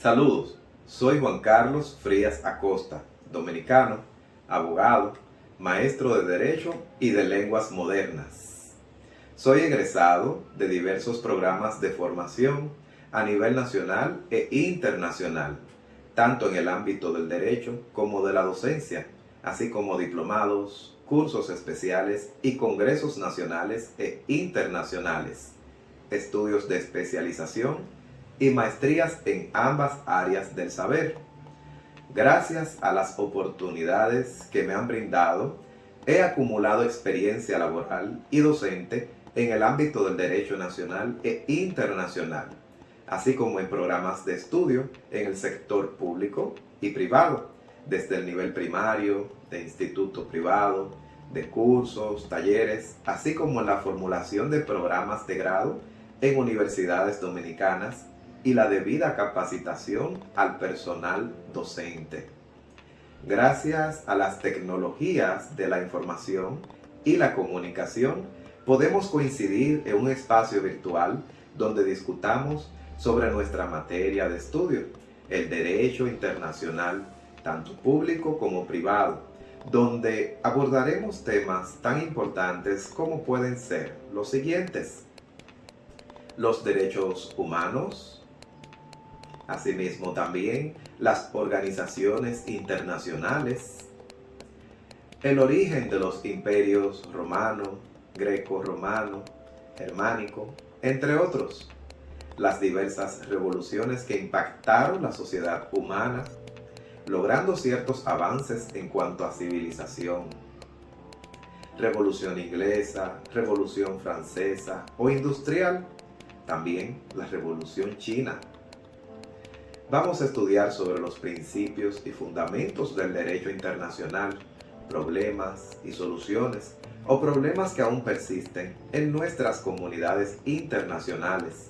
Saludos, soy Juan Carlos Frías Acosta, dominicano, abogado, maestro de Derecho y de Lenguas Modernas. Soy egresado de diversos programas de formación a nivel nacional e internacional, tanto en el ámbito del derecho como de la docencia, así como diplomados, cursos especiales y congresos nacionales e internacionales, estudios de especialización y maestrías en ambas áreas del saber. Gracias a las oportunidades que me han brindado, he acumulado experiencia laboral y docente en el ámbito del derecho nacional e internacional, así como en programas de estudio en el sector público y privado, desde el nivel primario, de instituto privado, de cursos, talleres, así como en la formulación de programas de grado en universidades dominicanas y la debida capacitación al personal docente. Gracias a las tecnologías de la información y la comunicación, podemos coincidir en un espacio virtual donde discutamos sobre nuestra materia de estudio, el derecho internacional, tanto público como privado, donde abordaremos temas tan importantes como pueden ser los siguientes. Los derechos humanos, Asimismo también las organizaciones internacionales, el origen de los imperios romano, greco-romano, germánico, entre otros, las diversas revoluciones que impactaron la sociedad humana, logrando ciertos avances en cuanto a civilización. Revolución inglesa, revolución francesa o industrial, también la revolución china, Vamos a estudiar sobre los principios y fundamentos del derecho internacional, problemas y soluciones, o problemas que aún persisten en nuestras comunidades internacionales,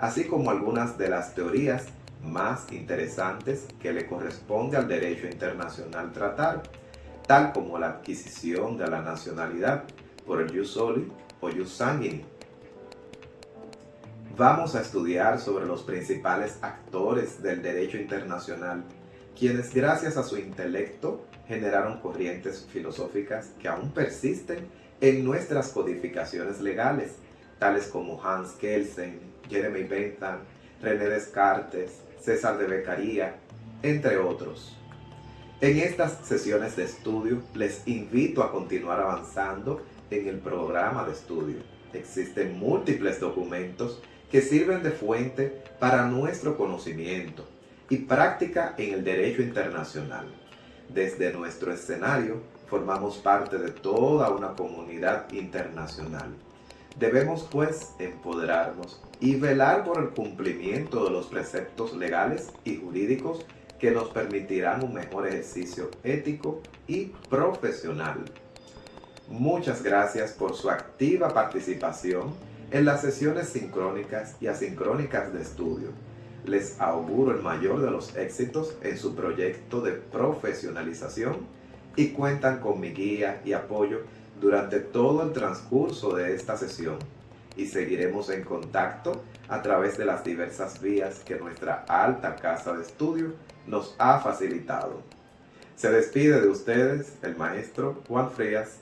así como algunas de las teorías más interesantes que le corresponde al derecho internacional tratar, tal como la adquisición de la nacionalidad por el jus soli o jus sanguini, Vamos a estudiar sobre los principales actores del derecho internacional, quienes gracias a su intelecto generaron corrientes filosóficas que aún persisten en nuestras codificaciones legales, tales como Hans Kelsen, Jeremy Bentham, René Descartes, César de Beccaria, entre otros. En estas sesiones de estudio les invito a continuar avanzando en el programa de estudio. Existen múltiples documentos que sirven de fuente para nuestro conocimiento y práctica en el derecho internacional. Desde nuestro escenario formamos parte de toda una comunidad internacional. Debemos pues empoderarnos y velar por el cumplimiento de los preceptos legales y jurídicos que nos permitirán un mejor ejercicio ético y profesional. Muchas gracias por su activa participación en las sesiones sincrónicas y asincrónicas de estudio, les auguro el mayor de los éxitos en su proyecto de profesionalización y cuentan con mi guía y apoyo durante todo el transcurso de esta sesión y seguiremos en contacto a través de las diversas vías que nuestra alta casa de estudio nos ha facilitado. Se despide de ustedes el maestro Juan Frías